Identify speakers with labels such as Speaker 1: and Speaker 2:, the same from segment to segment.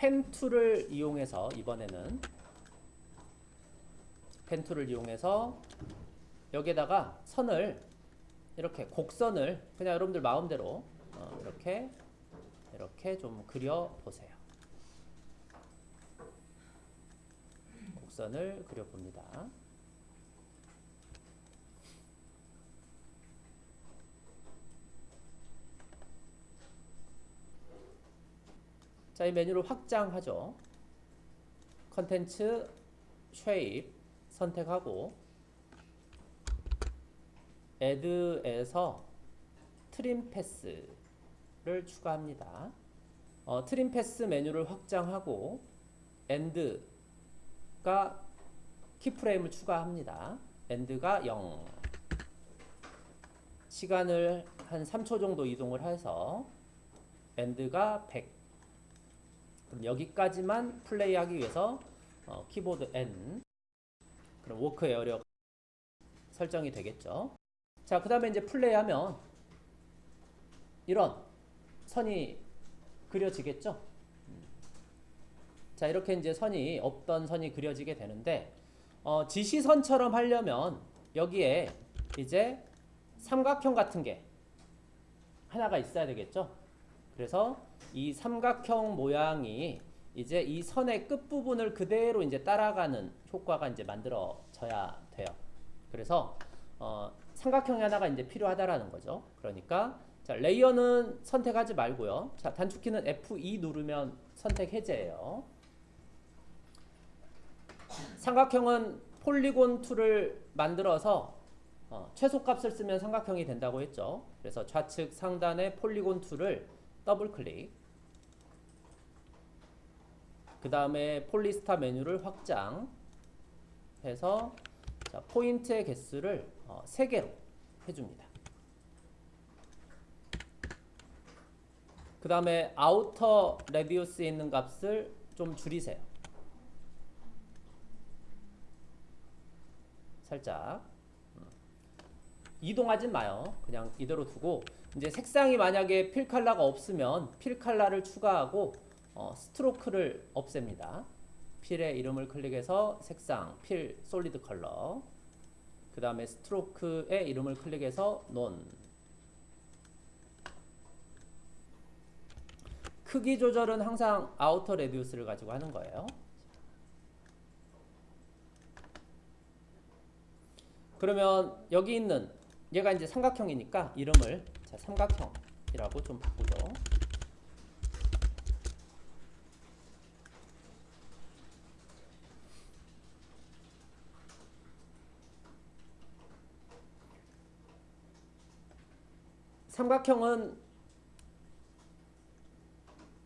Speaker 1: pen tool을 이용해서 이번에는 pen tool을 이용해서 여기에다가 선을 이렇게 곡선을 그냥 여러분들 마음대로 어, 이렇게 이렇게 좀 그려 보세요. 곡선을 그려 봅니다. 자, 이 메뉴를 확장하죠. contents shape 선택하고 add에서 trim path를 추가합니다. 어, trim path 메뉴를 확장하고 end가 keyframe을 추가합니다. end가 0 시간을 한 3초 정도 이동을 해서 end가 100 그럼 여기까지만 플레이하기 위해서 어, 키보드 N 그럼 work area 설정이 되겠죠. 자, 그 다음에 이제 플레이하면 이런 선이 그려지겠죠. 음. 자, 이렇게 이제 선이 없던 선이 그려지게 되는데 어, 지시선처럼 하려면 여기에 이제 삼각형 같은 게 하나가 있어야 되겠죠. 그래서 이 삼각형 모양이 이제 이 선의 끝부분을 그대로 이제 따라가는 효과가 이제 만들어져야 돼요. 그래서 어, 삼각형이 하나가 이제 필요하다라는 거죠. 그러니까 자, layer는 선택하지 말고요. 자, 단축키는 F2 누르면 선택 해제예요. 삼각형은 polygon tool을 만들어서 어, 최소값을 쓰면 삼각형이 된다고 했죠. 그래서 좌측 상단의 polygon tool을 더블 클릭 그 다음에 polystar 메뉴를 확장해서 자, 포인트의 개수를 어, 3개로 해줍니다. 그 다음에 outer radius에 있는 값을 좀 줄이세요. 살짝 음. 이동하진 마요. 그냥 이대로 두고 이제 색상이 만약에 fill color가 없으면 fill color를 추가하고 어, stroke를 없앱니다. fill의 이름을 클릭해서 색상, fill, solid color 그 다음에 stroke의 이름을 클릭해서 none 크기 조절은 항상 outer radius를 가지고 하는 거예요. 그러면 여기 있는 얘가 이제 삼각형이니까 이름을 자, 삼각형이라고 좀 바꾸죠. 삼각형은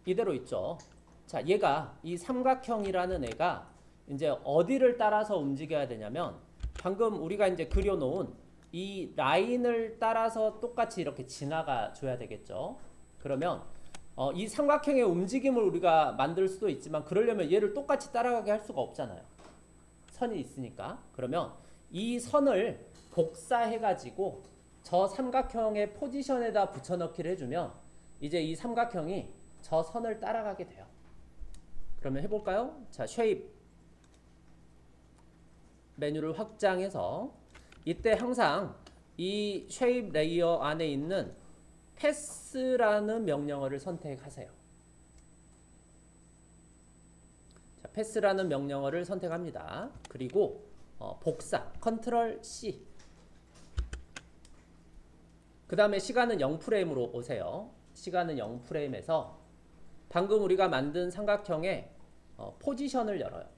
Speaker 1: 이대로 있죠. 자, 얘가 이 삼각형이라는 애가 이제 어디를 따라서 움직여야 되냐면 방금 우리가 이제 그려놓은 이 라인을 따라서 똑같이 이렇게 지나가 줘야 되겠죠. 그러면 어, 이 삼각형의 움직임을 우리가 만들 수도 있지만 그러려면 얘를 똑같이 따라가게 할 수가 없잖아요. 선이 있으니까. 그러면 이 선을 복사해 가지고 저 삼각형의 포지션에다 붙여넣기를 해주면 이제 이 삼각형이 저 선을 따라가게 돼요. 그러면 해볼까요? 자, shape 메뉴를 확장해서 이때 항상 이 shape layer 안에 있는 path라는 명령어를 선택하세요. 자, path라는 명령어를 선택합니다. 그리고 어, 복사 control C 그 다음에 시간은 0프레임으로 오세요. 시간은 0프레임에서 방금 우리가 만든 삼각형의 어, 포지션을 열어요.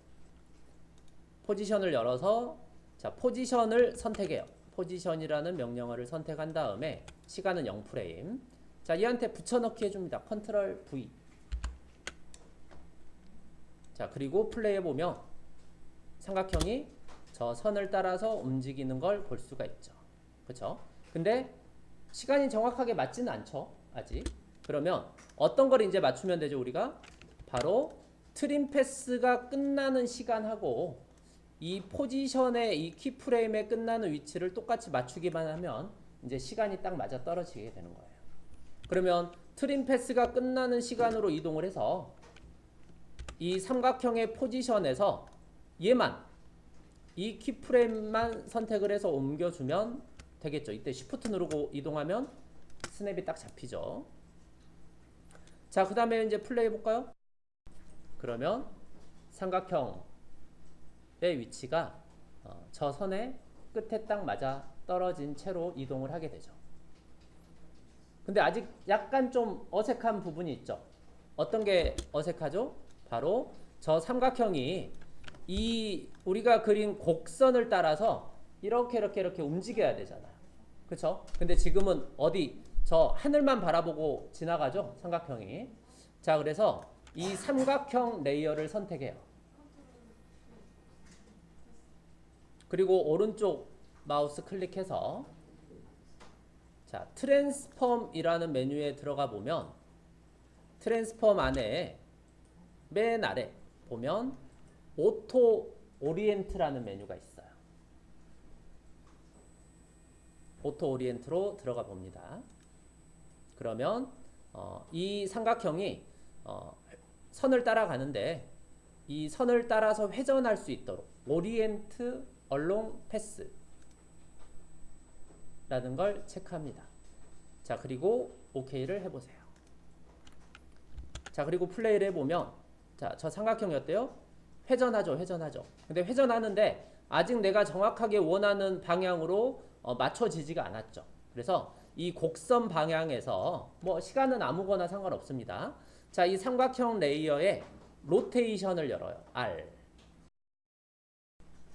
Speaker 1: 포지션을 열어서 자 포지션을 선택해요. 포지션이라는 명령어를 선택한 다음에 시간은 0프레임 자 얘한테 붙여넣기 해줍니다. 컨트롤 V 자 그리고 플레이해보면 삼각형이 저 선을 따라서 움직이는 걸 볼 수가 있죠. 그쵸? 근데 시간이 정확하게 맞지는 않죠. 아직. 그러면 어떤 걸 이제 맞추면 되죠, 우리가? 바로 트림 패스가 끝나는 시간하고 이 포지션의 이 키프레임에 끝나는 위치를 똑같이 맞추기만 하면 이제 시간이 딱 맞아 떨어지게 되는 거예요. 그러면 트림 패스가 끝나는 시간으로 이동을 해서 이 삼각형의 포지션에서 얘만 이 키프레임만 선택을 해서 옮겨주면 되겠죠. 이때 Shift 누르고 이동하면 스냅이 딱 잡히죠. 자, 그 다음에 이제 플레이 해볼까요? 그러면 삼각형의 위치가 어, 저 선의 끝에 딱 맞아 떨어진 채로 이동을 하게 되죠. 근데 아직 약간 좀 어색한 부분이 있죠. 어떤 게 어색하죠? 바로 저 삼각형이 이 우리가 그린 곡선을 따라서 이렇게 이렇게 이렇게 움직여야 되잖아요. 그렇죠? 근데 지금은 어디 저 하늘만 바라보고 지나가죠? 삼각형이. 자, 그래서 이 삼각형 layer를 선택해요. 그리고 오른쪽 마우스 클릭해서 자, transform이라는 메뉴에 들어가 보면 transform 안에 맨 아래 보면 auto orient라는 메뉴가 있어요. auto orient로 들어가 봅니다. 그러면 어, 이 삼각형이 어, 선을 따라가는데 이 선을 따라서 회전할 수 있도록 orient along path 라는 걸 체크합니다. 자, 그리고 OK를 해보세요. 자, 그리고 플레이를 해보면 자, 저 삼각형이었대요? 회전하죠, 회전하죠. 근데 회전하는데 아직 내가 정확하게 원하는 방향으로 어, 맞춰지지가 않았죠. 그래서 이 곡선 방향에서 뭐 시간은 아무거나 상관없습니다. 자, 이 삼각형 레이어에 로테이션을 열어요. R.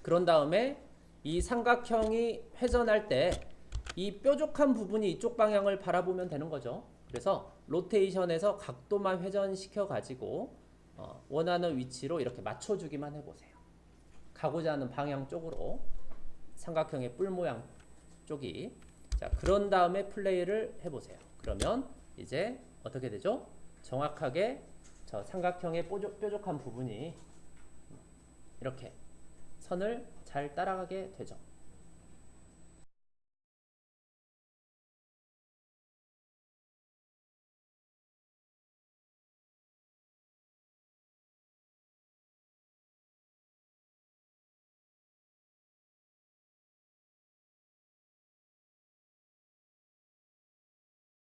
Speaker 1: 그런 다음에 이 삼각형이 회전할 때 이 뾰족한 부분이 이쪽 방향을 바라보면 되는 거죠. 그래서 로테이션에서 각도만 회전시켜 가지고 어, 원하는 위치로 이렇게 맞춰주기만 해보세요. 가고자 하는 방향 쪽으로 삼각형의 뿔 모양 쪽이 자 그런 다음에 플레이를 해보세요. 그러면 이제 어떻게 되죠? 정확하게 저 삼각형의 뾰족, 뾰족한 부분이 이렇게 선을 잘 따라가게 되죠.